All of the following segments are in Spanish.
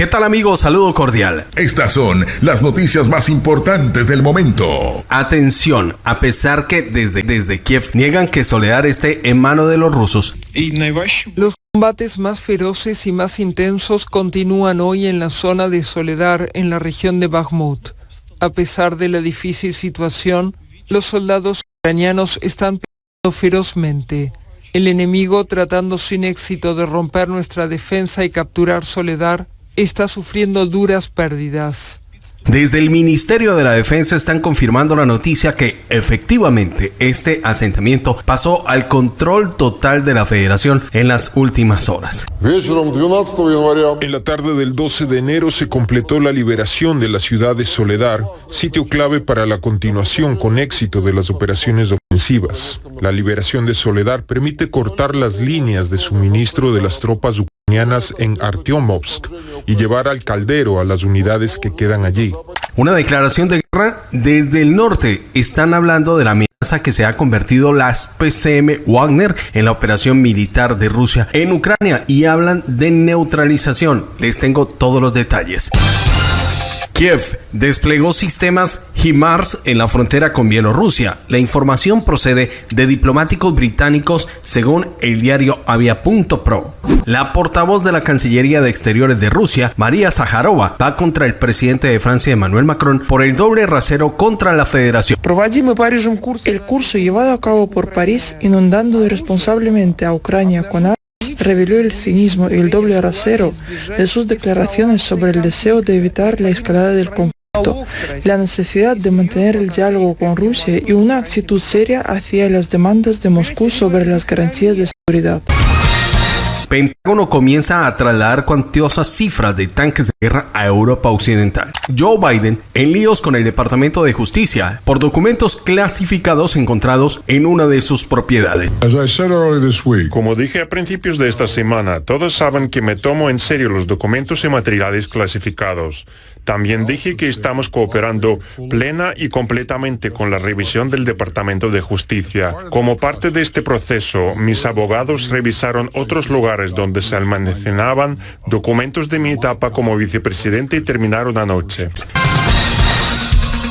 ¿Qué tal amigos? Saludo cordial. Estas son las noticias más importantes del momento. Atención, a pesar que desde, desde Kiev niegan que Soledad esté en mano de los rusos. Los combates más feroces y más intensos continúan hoy en la zona de Soledad en la región de Bakhmut. A pesar de la difícil situación, los soldados ucranianos están peleando ferozmente. El enemigo, tratando sin éxito de romper nuestra defensa y capturar Soledad, está sufriendo duras pérdidas. Desde el Ministerio de la Defensa están confirmando la noticia que efectivamente este asentamiento pasó al control total de la federación en las últimas horas. En la tarde del 12 de enero se completó la liberación de la ciudad de Soledar, sitio clave para la continuación con éxito de las operaciones ofensivas. La liberación de Soledar permite cortar las líneas de suministro de las tropas ucranianas en Artyomovsk y llevar al caldero a las unidades que quedan allí. Una declaración de guerra desde el norte. Están hablando de la amenaza que se ha convertido las PCM Wagner en la operación militar de Rusia en Ucrania y hablan de neutralización. Les tengo todos los detalles. Kiev desplegó sistemas HIMARS en la frontera con Bielorrusia. La información procede de diplomáticos británicos según el diario Avia.pro. La portavoz de la Cancillería de Exteriores de Rusia, María Zaharova, va contra el presidente de Francia, Emmanuel Macron, por el doble rasero contra la federación. El curso llevado a cabo por París inundando irresponsablemente a Ucrania con reveló el cinismo y el doble rasero de sus declaraciones sobre el deseo de evitar la escalada del conflicto, la necesidad de mantener el diálogo con Rusia y una actitud seria hacia las demandas de Moscú sobre las garantías de seguridad. Pentágono comienza a trasladar cuantiosas cifras de tanques de guerra a Europa Occidental. Joe Biden en líos con el Departamento de Justicia por documentos clasificados encontrados en una de sus propiedades. Como dije a principios de esta semana, todos saben que me tomo en serio los documentos y materiales clasificados. También dije que estamos cooperando plena y completamente con la revisión del Departamento de Justicia. Como parte de este proceso, mis abogados revisaron otros lugares donde se almacenaban documentos de mi etapa como vicepresidente y terminaron anoche.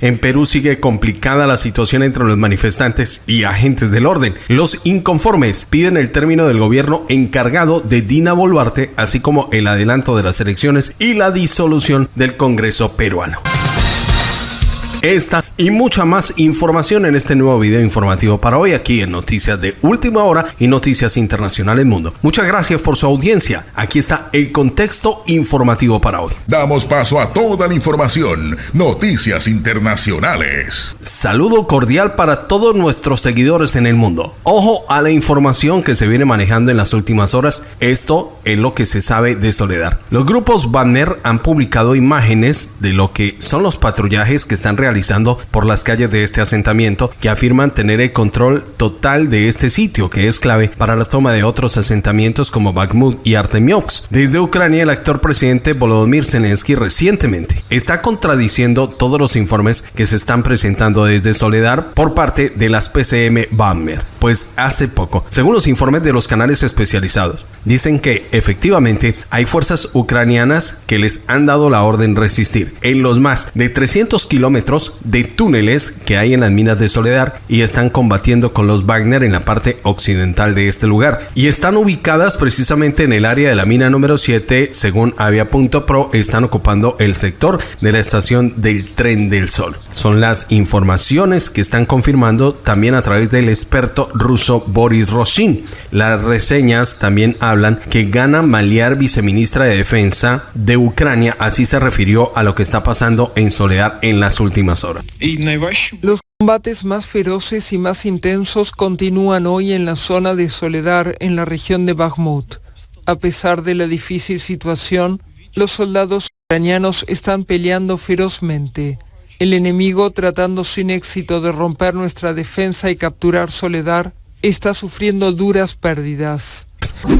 En Perú sigue complicada la situación entre los manifestantes y agentes del orden. Los inconformes piden el término del gobierno encargado de Dina Boluarte, así como el adelanto de las elecciones y la disolución del Congreso peruano. Esta y mucha más información en este nuevo video informativo para hoy aquí en Noticias de Última Hora y Noticias Internacionales Mundo. Muchas gracias por su audiencia. Aquí está el contexto informativo para hoy. Damos paso a toda la información. Noticias Internacionales. Saludo cordial para todos nuestros seguidores en el mundo. Ojo a la información que se viene manejando en las últimas horas. Esto es lo que se sabe de Soledad. Los grupos Banner han publicado imágenes de lo que son los patrullajes que están realizando por las calles de este asentamiento que afirman tener el control total de este sitio que es clave para la toma de otros asentamientos como Bakhmut y Artemiox. Desde Ucrania el actor presidente Volodymyr Zelensky recientemente está contradiciendo todos los informes que se están presentando desde Soledad por parte de las PCM Bammer, pues hace poco, según los informes de los canales especializados, dicen que efectivamente hay fuerzas ucranianas que les han dado la orden resistir en los más de 300 kilómetros de túneles que hay en las minas de Soledad y están combatiendo con los Wagner en la parte occidental de este lugar. Y están ubicadas precisamente en el área de la mina número 7, según Avia.pro, están ocupando el sector de la estación del tren del sol. Son las informaciones que están confirmando también a través del experto ruso Boris Roshin. Las reseñas también hablan que Gana Maliar, viceministra de Defensa de Ucrania, así se refirió a lo que está pasando en Soledad en las últimas horas. Los combates más feroces y más intensos continúan hoy en la zona de Soledad en la región de Bakhmut. A pesar de la difícil situación, los soldados ucranianos están peleando ferozmente. El enemigo, tratando sin éxito de romper nuestra defensa y capturar Soledad, está sufriendo duras pérdidas.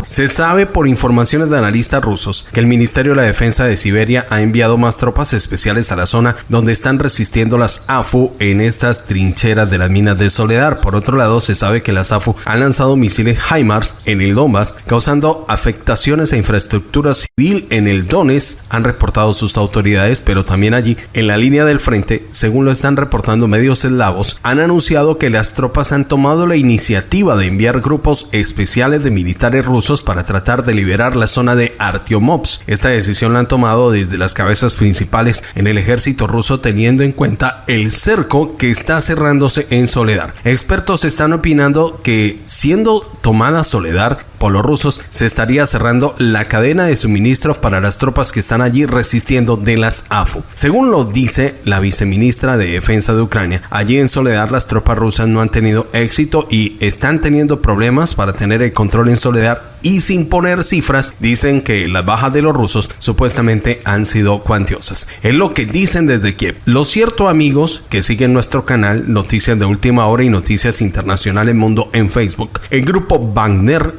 Se sabe por informaciones de analistas rusos que el Ministerio de la Defensa de Siberia ha enviado más tropas especiales a la zona donde están resistiendo las AFU en estas trincheras de las minas de Soledad. Por otro lado, se sabe que las AFU han lanzado misiles HIMARS en el Donbass, causando afectaciones a infraestructura civil en el Donetsk, han reportado sus autoridades, pero también allí, en la línea del frente, según lo están reportando medios eslavos, han anunciado que las tropas han tomado la iniciativa de enviar grupos especiales de militares rusos para tratar de liberar la zona de Artyomovsk. Esta decisión la han tomado desde las cabezas principales en el ejército ruso teniendo en cuenta el cerco que está cerrándose en Soledad. Expertos están opinando que siendo tomada Soledad por los rusos, se estaría cerrando la cadena de suministros para las tropas que están allí resistiendo de las AFU. Según lo dice la viceministra de Defensa de Ucrania, allí en Soledad las tropas rusas no han tenido éxito y están teniendo problemas para tener el control en Soledad y sin poner cifras dicen que las bajas de los rusos supuestamente han sido cuantiosas. Es lo que dicen desde Kiev. Lo cierto amigos que siguen nuestro canal Noticias de Última Hora y Noticias Internacionales Mundo en Facebook. El grupo Wagner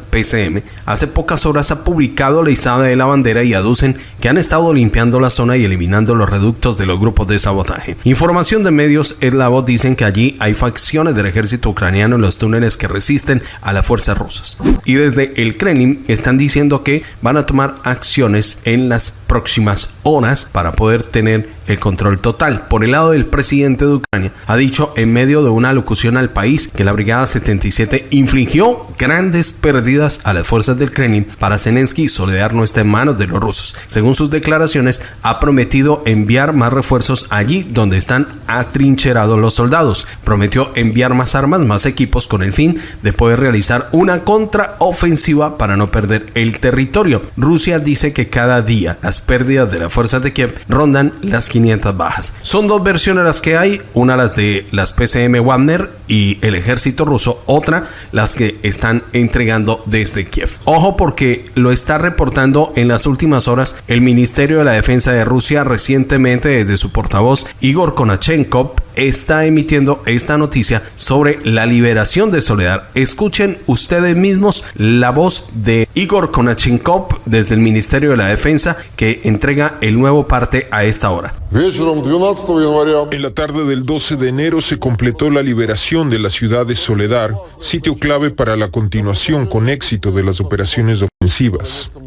Hace pocas horas ha publicado la izada de la bandera y aducen que han estado limpiando la zona y eliminando los reductos de los grupos de sabotaje. Información de medios eslavos dicen que allí hay facciones del ejército ucraniano en los túneles que resisten a las fuerzas rusas. Y desde el Kremlin están diciendo que van a tomar acciones en las próximas horas para poder tener el control total. Por el lado del presidente de Ucrania, ha dicho en medio de una locución al país que la Brigada 77 infligió grandes pérdidas a las fuerzas del Kremlin. Para Zelensky, Soledad no está en manos de los rusos. Según sus declaraciones, ha prometido enviar más refuerzos allí donde están atrincherados los soldados. Prometió enviar más armas, más equipos con el fin de poder realizar una contraofensiva para no perder el territorio. Rusia dice que cada día las pérdidas de las fuerzas de Kiev rondan las 500 bajas. Son dos versiones las que hay, una las de las PCM Wagner y el ejército ruso, otra las que están entregando desde Kiev. Ojo porque lo está reportando en las últimas horas el Ministerio de la Defensa de Rusia recientemente desde su portavoz Igor Konachenkov está emitiendo esta noticia sobre la liberación de Soledad. Escuchen ustedes mismos la voz de Igor Konachenkov desde el Ministerio de la Defensa que entrega el nuevo parte a esta hora. En la tarde del 12 de enero se completó la liberación de la ciudad de Soledar, sitio clave para la continuación con éxito de las operaciones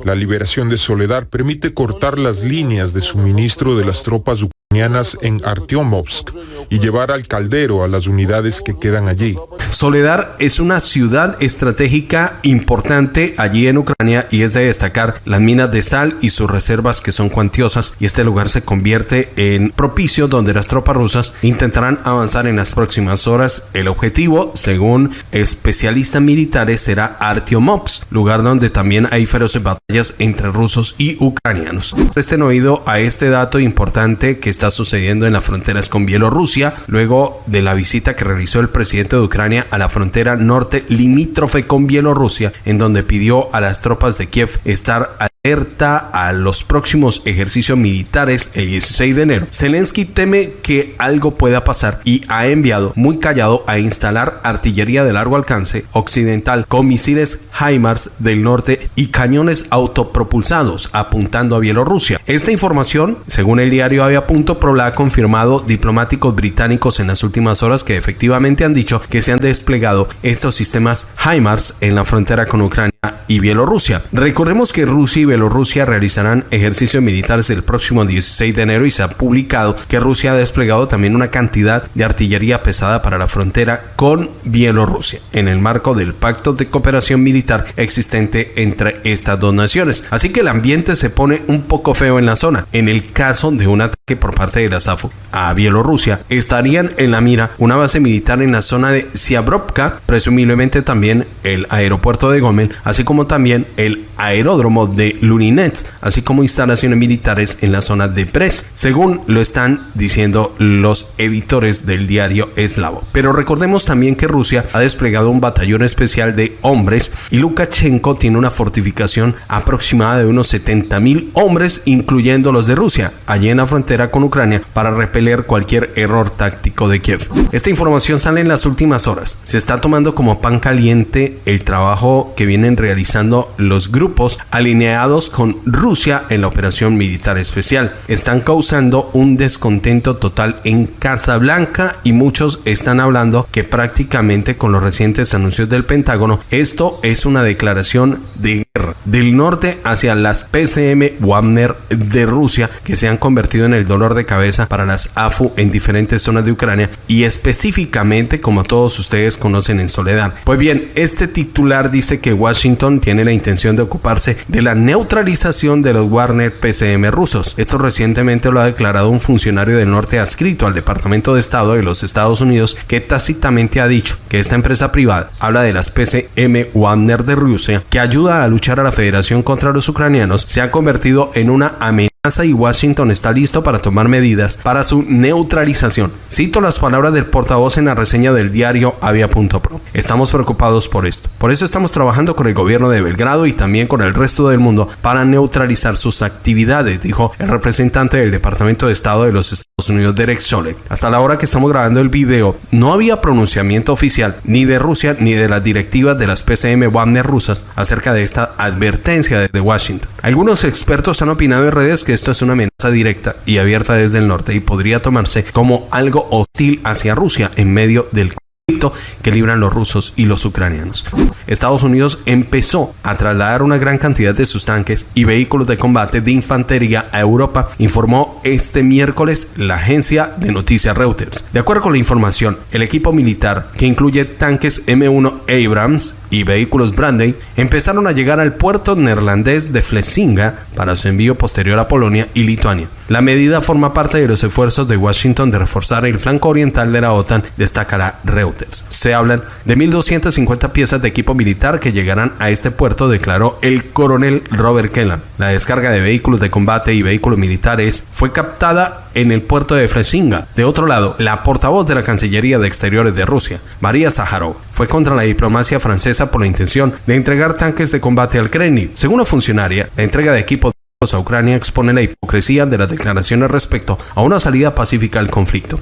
La liberación de Soledar permite cortar las líneas de suministro de las tropas ucranianas en Artyomovsk y llevar al caldero a las unidades que quedan allí. Soledar es una ciudad estratégica importante allí en Ucrania y es de destacar las minas de sal y sus reservas que son cuantiosas y este lugar se convierte en propicio donde las tropas rusas intentarán avanzar en las próximas horas. El objetivo, según especialistas militares, será Artyomovsk, lugar donde también hay feroces batallas entre rusos y ucranianos. Presten oído a este dato importante que está sucediendo en las fronteras con Bielorrusia luego de la visita que realizó el presidente de Ucrania a la frontera norte limítrofe con Bielorrusia, en donde pidió a las tropas de Kiev estar alerta a los próximos ejercicios militares el 16 de enero. Zelensky teme que algo pueda pasar y ha enviado muy callado a instalar artillería de largo alcance occidental con misiles HIMARS del norte y cañones autopropulsados apuntando a Bielorrusia. Esta información, según el diario Avia Pro, la ha confirmado diplomáticos británicos en las últimas horas que efectivamente han dicho que se han desplegado estos sistemas HIMARS en la frontera con Ucrania y Bielorrusia. Recordemos que Rusia y Bielorrusia realizarán ejercicios militares el próximo 16 de enero y se ha publicado que Rusia ha desplegado también una cantidad de artillería pesada para la frontera con Bielorrusia en el marco del pacto de cooperación militar existente entre estas dos naciones. Así que el ambiente se pone un poco feo en la zona. En el caso de un ataque por parte de la SAFO a Bielorrusia, estarían en la mira una base militar en la zona de Siabrovka, presumiblemente también el aeropuerto de Gomel, así como también el aeródromo de Luninet, así como instalaciones militares en la zona de Brest, según lo están diciendo los editores del diario eslavo. Pero recordemos también que Rusia ha desplegado un batallón especial de hombres y Lukashenko tiene una fortificación aproximada de unos 70 mil hombres, incluyendo los de Rusia, allí en la frontera con Ucrania, para repeler cualquier error táctico de Kiev. Esta información sale en las últimas horas. Se está tomando como pan caliente el trabajo que vienen realizando los grupos alineados con Rusia en la operación militar especial. Están causando un descontento total en Casablanca y muchos están hablando que prácticamente con los recientes anuncios del Pentágono, esto es una declaración de guerra del norte hacia las PCM Wagner de Rusia que se han convertido en el dolor de cabeza para las AFU en diferentes zonas de Ucrania y específicamente como todos ustedes conocen en Soledad. Pues bien, este titular dice que Washington tiene la intención de ocuparse de la neutralización de los Wagner PCM rusos. Esto recientemente lo ha declarado un funcionario del norte adscrito al Departamento de Estado de los Estados Unidos que tácitamente ha dicho que esta empresa privada habla de las PCM Wagner de Rusia que ayuda a luchar a la Federación contra los ucranianos se ha convertido en una amenaza y Washington está listo para tomar medidas para su neutralización. Cito las palabras del portavoz en la reseña del diario Avia.pro. Estamos preocupados por esto. Por eso estamos trabajando con el gobierno de Belgrado y también con el resto del mundo para neutralizar sus actividades, dijo el representante del Departamento de Estado de los Estados Unidos, Derek Solek. Hasta la hora que estamos grabando el video, no había pronunciamiento oficial ni de Rusia ni de las directivas de las PCM Wagner rusas acerca de esta advertencia desde Washington. Algunos expertos han opinado en redes que esto es una amenaza directa y abierta desde el norte y podría tomarse como algo hostil hacia Rusia en medio del conflicto que libran los rusos y los ucranianos. Estados Unidos empezó a trasladar una gran cantidad de sus tanques y vehículos de combate de infantería a Europa, informó este miércoles la agencia de noticias Reuters. De acuerdo con la información, el equipo militar, que incluye tanques M1 Abrams, y vehículos Brandy empezaron a llegar al puerto neerlandés de Flesinga para su envío posterior a Polonia y Lituania. La medida forma parte de los esfuerzos de Washington de reforzar el flanco oriental de la OTAN, destacará Reuters. Se hablan de 1.250 piezas de equipo militar que llegarán a este puerto, declaró el coronel Robert Kellan. La descarga de vehículos de combate y vehículos militares fue captada en el puerto de Flesinga. De otro lado, la portavoz de la Cancillería de Exteriores de Rusia, María Zaharov, fue contra la diplomacia francesa por la intención de entregar tanques de combate al Kremlin. Según la funcionaria, la entrega de equipos a Ucrania expone la hipocresía de las declaraciones respecto a una salida pacífica al conflicto.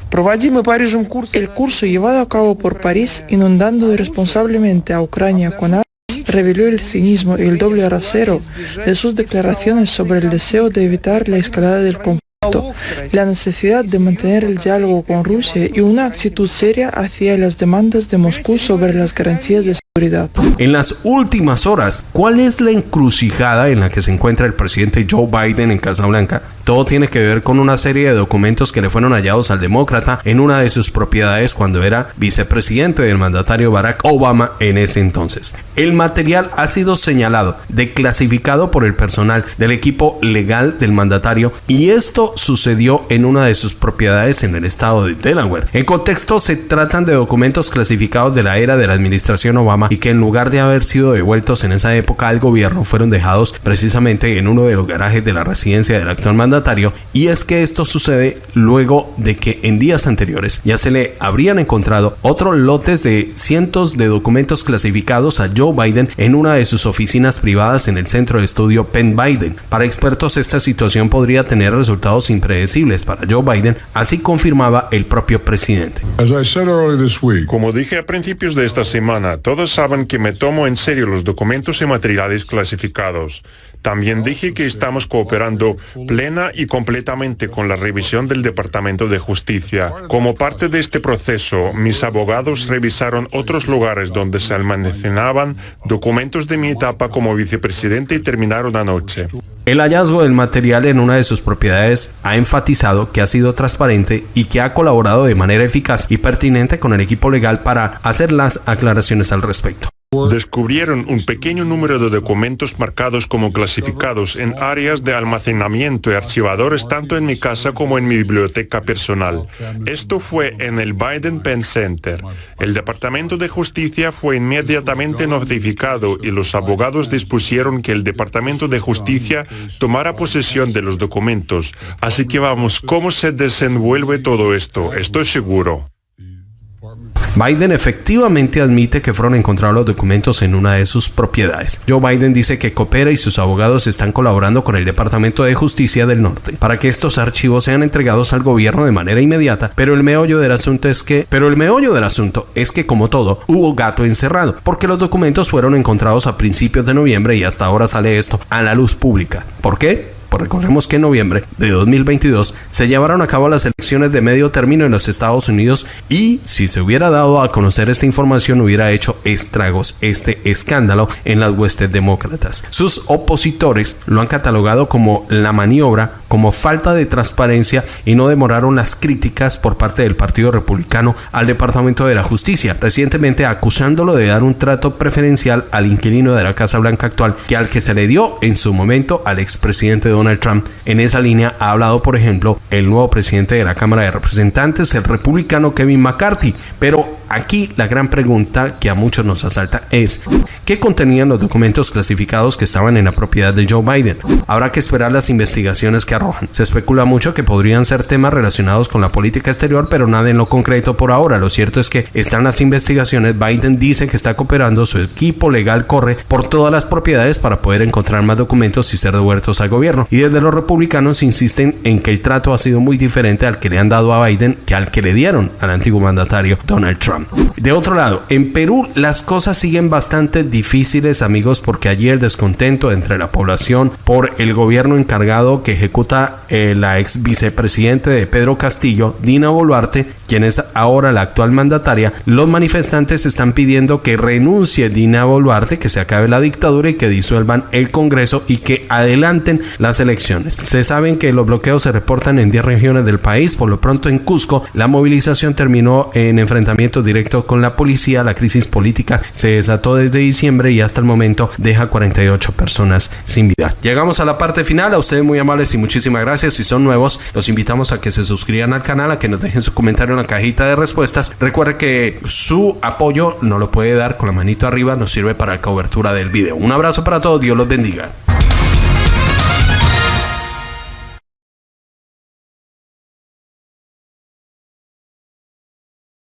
El curso llevado a cabo por París inundando irresponsablemente a Ucrania con armas reveló el cinismo y el doble rasero de sus declaraciones sobre el deseo de evitar la escalada del conflicto, la necesidad de mantener el diálogo con Rusia y una actitud seria hacia las demandas de Moscú sobre las garantías de en las últimas horas, ¿cuál es la encrucijada en la que se encuentra el presidente Joe Biden en Casablanca? Todo tiene que ver con una serie de documentos que le fueron hallados al demócrata en una de sus propiedades cuando era vicepresidente del mandatario Barack Obama en ese entonces. El material ha sido señalado de clasificado por el personal del equipo legal del mandatario y esto sucedió en una de sus propiedades en el estado de Delaware. En contexto se tratan de documentos clasificados de la era de la administración Obama y que en lugar de haber sido devueltos en esa época al gobierno fueron dejados precisamente en uno de los garajes de la residencia del actual mandatario y es que esto sucede luego de que en días anteriores ya se le habrían encontrado otros lotes de cientos de documentos clasificados a Joe Biden en una de sus oficinas privadas en el centro de estudio Penn Biden. Para expertos esta situación podría tener resultados impredecibles para Joe Biden, así confirmaba el propio presidente. Como dije a principios de esta semana, todos saben que me tomo en serio los documentos y materiales clasificados. También dije que estamos cooperando plena y completamente con la revisión del Departamento de Justicia. Como parte de este proceso, mis abogados revisaron otros lugares donde se almacenaban documentos de mi etapa como vicepresidente y terminaron anoche. El hallazgo del material en una de sus propiedades ha enfatizado que ha sido transparente y que ha colaborado de manera eficaz y pertinente con el equipo legal para hacer las aclaraciones al respecto. Descubrieron un pequeño número de documentos marcados como clasificados en áreas de almacenamiento y archivadores tanto en mi casa como en mi biblioteca personal. Esto fue en el Biden Penn Center. El Departamento de Justicia fue inmediatamente notificado y los abogados dispusieron que el Departamento de Justicia tomara posesión de los documentos. Así que vamos, ¿cómo se desenvuelve todo esto? Estoy seguro. Biden efectivamente admite que fueron encontrados los documentos en una de sus propiedades. Joe Biden dice que coopera y sus abogados están colaborando con el Departamento de Justicia del Norte para que estos archivos sean entregados al gobierno de manera inmediata, pero el meollo del asunto es que, pero el meollo del asunto es que como todo, hubo gato encerrado, porque los documentos fueron encontrados a principios de noviembre y hasta ahora sale esto a la luz pública. ¿Por qué? Pues recordemos que en noviembre de 2022 se llevaron a cabo las elecciones de medio término en los Estados Unidos y si se hubiera dado a conocer esta información hubiera hecho estragos este escándalo en las huestes demócratas. Sus opositores lo han catalogado como la maniobra, como falta de transparencia y no demoraron las críticas por parte del Partido Republicano al Departamento de la Justicia, recientemente acusándolo de dar un trato preferencial al inquilino de la Casa Blanca actual que al que se le dio en su momento al expresidente Donald Trump. En esa línea ha hablado, por ejemplo, el nuevo presidente de la Cámara de Representantes, el republicano Kevin McCarthy. Pero aquí la gran pregunta que a muchos nos asalta es, ¿qué contenían los documentos clasificados que estaban en la propiedad de Joe Biden? Habrá que esperar las investigaciones que arrojan. Se especula mucho que podrían ser temas relacionados con la política exterior, pero nada en lo concreto por ahora. Lo cierto es que están las investigaciones. Biden dice que está cooperando, su equipo legal corre por todas las propiedades para poder encontrar más documentos y ser devueltos al gobierno y desde los republicanos insisten en que el trato ha sido muy diferente al que le han dado a Biden que al que le dieron al antiguo mandatario Donald Trump. De otro lado, en Perú las cosas siguen bastante difíciles amigos porque allí el descontento entre la población por el gobierno encargado que ejecuta eh, la ex vicepresidente de Pedro Castillo, Dina Boluarte, quien es ahora la actual mandataria, los manifestantes están pidiendo que renuncie Dina Boluarte, que se acabe la dictadura y que disuelvan el Congreso y que adelanten las elecciones. Se saben que los bloqueos se reportan en 10 regiones del país. Por lo pronto en Cusco, la movilización terminó en enfrentamiento directo con la policía. La crisis política se desató desde diciembre y hasta el momento deja 48 personas sin vida. Llegamos a la parte final. A ustedes muy amables y muchísimas gracias. Si son nuevos, los invitamos a que se suscriban al canal, a que nos dejen su comentario en la cajita de respuestas. Recuerde que su apoyo no lo puede dar con la manito arriba, nos sirve para la cobertura del video. Un abrazo para todos, Dios los bendiga.